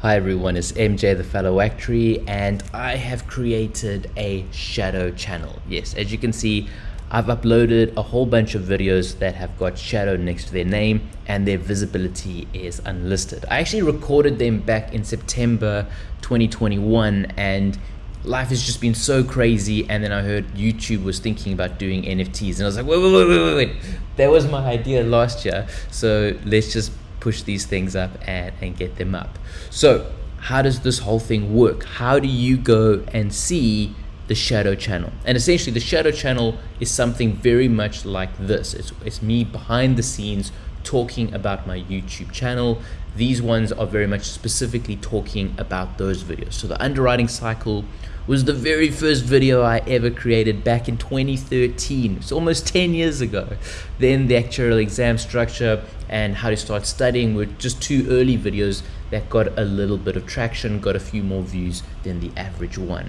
Hi everyone, it's MJ the Fellow Actuary and I have created a shadow channel. Yes, as you can see, I've uploaded a whole bunch of videos that have got shadow next to their name and their visibility is unlisted. I actually recorded them back in September 2021 and life has just been so crazy and then I heard YouTube was thinking about doing NFTs and I was like, wait, wait, wait, wait, wait, that was my idea last year. So let's just push these things up and, and get them up. So how does this whole thing work? How do you go and see the shadow channel? And essentially the shadow channel is something very much like this. It's, it's me behind the scenes talking about my YouTube channel. These ones are very much specifically talking about those videos. So the underwriting cycle was the very first video I ever created back in 2013. It's almost 10 years ago. Then the actual exam structure and how to start studying were just two early videos that got a little bit of traction, got a few more views than the average one.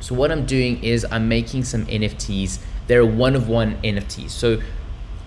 So what I'm doing is I'm making some NFTs. They're one of one NFTs. So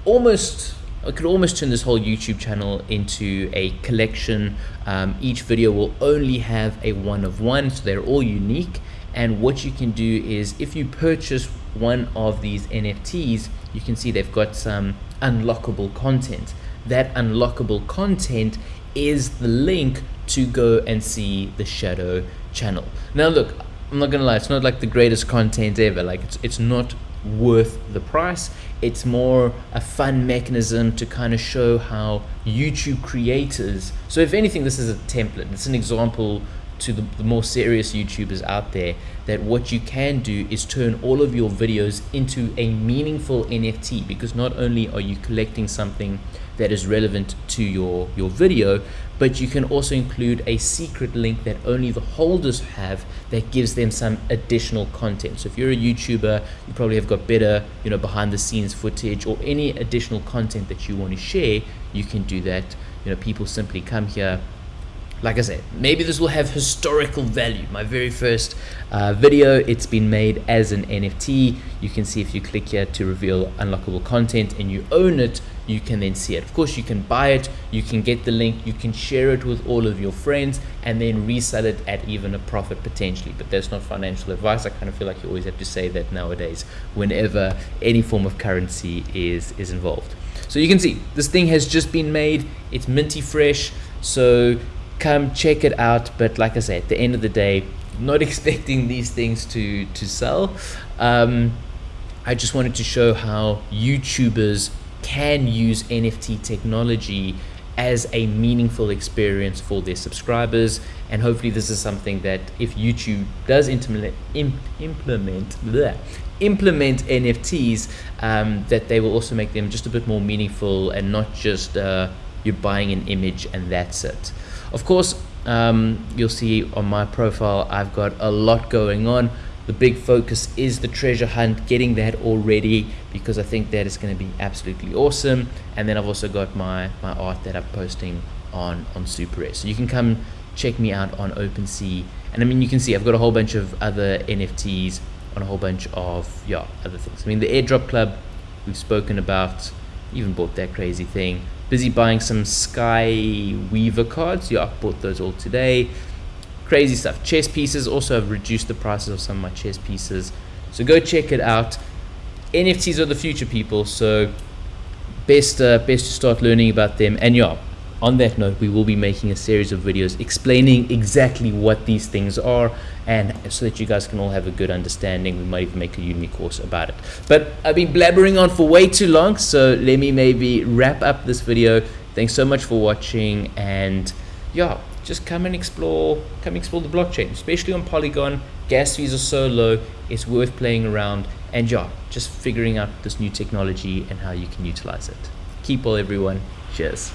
almost I could almost turn this whole YouTube channel into a collection. Um, each video will only have a one of one, so they're all unique and what you can do is if you purchase one of these NFTs you can see they've got some unlockable content. That unlockable content is the link to go and see the shadow channel. Now look I'm not gonna lie it's not like the greatest content ever. Like it's, it's not worth the price. It's more a fun mechanism to kind of show how YouTube creators so if anything this is a template. It's an example to the, the, more serious YouTubers out there that what you can do is turn all of your videos into a meaningful NFT because not only are you collecting something that is relevant to your, your video, but you can also include a secret link that only the holders have that gives them some additional content. So if you're a YouTuber, you probably have got better, you know, behind the scenes footage or any additional content that you want to share, you can do that. You know, people simply come here, like I said, maybe this will have historical value. My very first uh, video, it's been made as an NFT. You can see if you click here to reveal unlockable content and you own it, you can then see it. Of course, you can buy it, you can get the link, you can share it with all of your friends and then resell it at even a profit potentially. But that's not financial advice. I kind of feel like you always have to say that nowadays whenever any form of currency is, is involved. So you can see this thing has just been made. It's minty fresh. So come check it out but like i say at the end of the day not expecting these things to to sell. Um, i just wanted to show how youtubers can use nft technology as a meaningful experience for their subscribers and hopefully this is something that if youtube does implement implement implement nfts um, that they will also make them just a bit more meaningful and not just uh, you're buying an image and that's it of course, um, you'll see on my profile, I've got a lot going on. The big focus is the treasure hunt, getting that all ready because I think that is going to be absolutely awesome. And then I've also got my, my art that I'm posting on, on Super S. So you can come check me out on OpenSea. And I mean, you can see I've got a whole bunch of other NFTs on a whole bunch of, yeah, other things. I mean, the airdrop club we've spoken about, even bought that crazy thing busy buying some Sky Weaver cards. Yeah, I bought those all today. Crazy stuff. Chess pieces also have reduced the prices of some of my chess pieces. So go check it out. NFTs are the future, people. So best, uh, best to start learning about them. And yeah, on that note, we will be making a series of videos explaining exactly what these things are and so that you guys can all have a good understanding. We might even make a uni course about it. But I've been blabbering on for way too long, so let me maybe wrap up this video. Thanks so much for watching and yeah, just come and explore, come explore the blockchain, especially on Polygon. Gas fees are so low, it's worth playing around and yeah, just figuring out this new technology and how you can utilize it. Keep well everyone. Cheers.